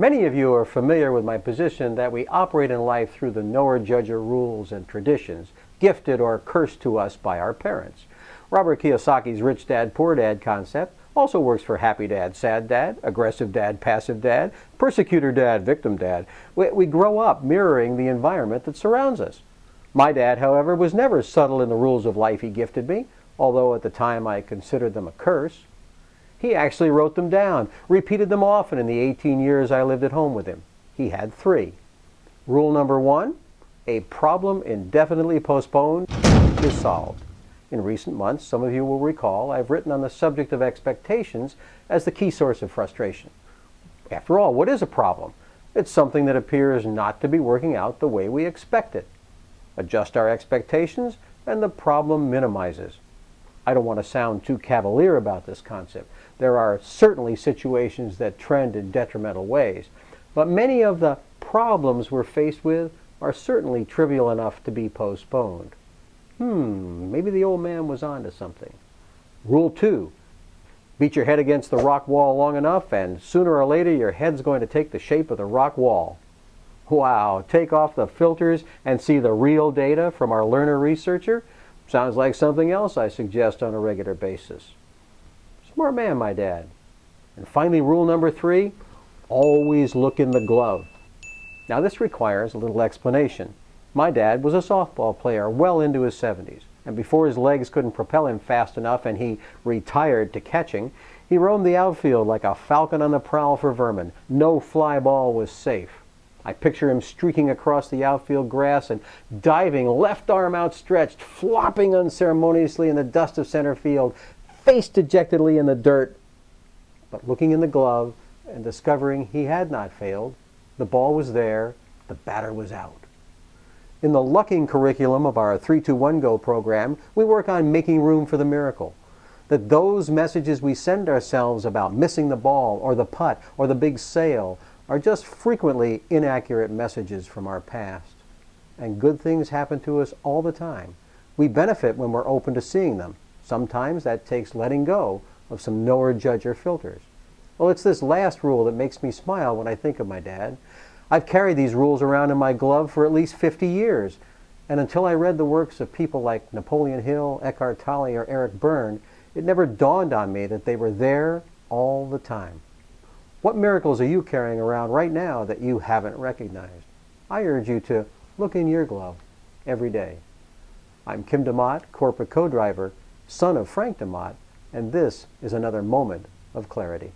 Many of you are familiar with my position that we operate in life through the knower judger rules and traditions, gifted or cursed to us by our parents. Robert Kiyosaki's rich dad, poor dad concept also works for happy dad, sad dad, aggressive dad, passive dad, persecutor dad, victim dad. We, we grow up mirroring the environment that surrounds us. My dad, however, was never subtle in the rules of life he gifted me, although at the time I considered them a curse. He actually wrote them down, repeated them often in the 18 years I lived at home with him. He had three. Rule number one, a problem indefinitely postponed is solved. In recent months, some of you will recall, I've written on the subject of expectations as the key source of frustration. After all, what is a problem? It's something that appears not to be working out the way we expect it. Adjust our expectations and the problem minimizes. I don't want to sound too cavalier about this concept. There are certainly situations that trend in detrimental ways, but many of the problems we're faced with are certainly trivial enough to be postponed. Hmm, maybe the old man was onto something. Rule two, beat your head against the rock wall long enough and sooner or later your head's going to take the shape of the rock wall. Wow, take off the filters and see the real data from our learner researcher? Sounds like something else I suggest on a regular basis. Smart man, my dad. And finally, rule number three, always look in the glove. Now this requires a little explanation. My dad was a softball player well into his 70s, and before his legs couldn't propel him fast enough and he retired to catching, he roamed the outfield like a falcon on the prowl for vermin. No fly ball was safe. I picture him streaking across the outfield grass and diving, left arm outstretched, flopping unceremoniously in the dust of center field, face dejectedly in the dirt. But looking in the glove and discovering he had not failed, the ball was there, the batter was out. In the lucking curriculum of our 321 Go program, we work on making room for the miracle. That those messages we send ourselves about missing the ball or the putt or the big sale are just frequently inaccurate messages from our past. And good things happen to us all the time. We benefit when we're open to seeing them. Sometimes that takes letting go of some knower judger filters. Well, it's this last rule that makes me smile when I think of my dad. I've carried these rules around in my glove for at least 50 years, and until I read the works of people like Napoleon Hill, Eckhart Tolle, or Eric Berne, it never dawned on me that they were there all the time. What miracles are you carrying around right now that you haven't recognized? I urge you to look in your glove every day. I'm Kim DeMott, corporate co-driver, son of Frank DeMott, and this is another moment of clarity.